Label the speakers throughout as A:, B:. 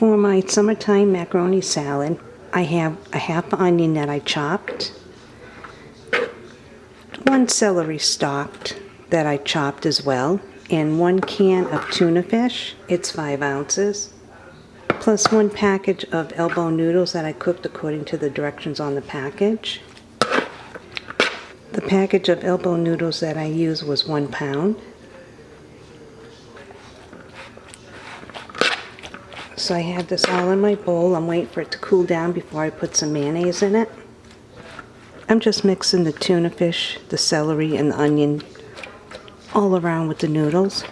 A: It's summertime macaroni salad. I have a half onion that I chopped, one celery stalked that I chopped as well, and one can of tuna fish. It's five ounces, plus one package of elbow noodles that I cooked according to the directions on the package. The package of elbow noodles that I used was one pound. So I have this all in my bowl. I'm waiting for it to cool down before I put some mayonnaise in it. I'm just mixing the tuna fish, the celery, and the onion all around with the noodles.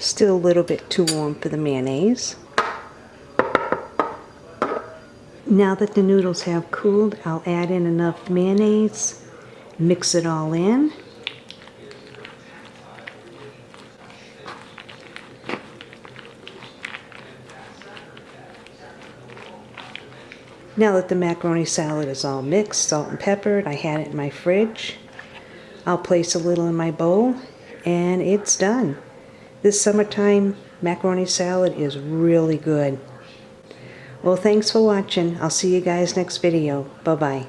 A: Still a little bit too warm for the mayonnaise. Now that the noodles have cooled, I'll add in enough mayonnaise, mix it all in. Now that the macaroni salad is all mixed, salt and peppered, I had it in my fridge. I'll place a little in my bowl and it's done. This summertime macaroni salad is really good. Well, thanks for watching. I'll see you guys next video. Bye-bye.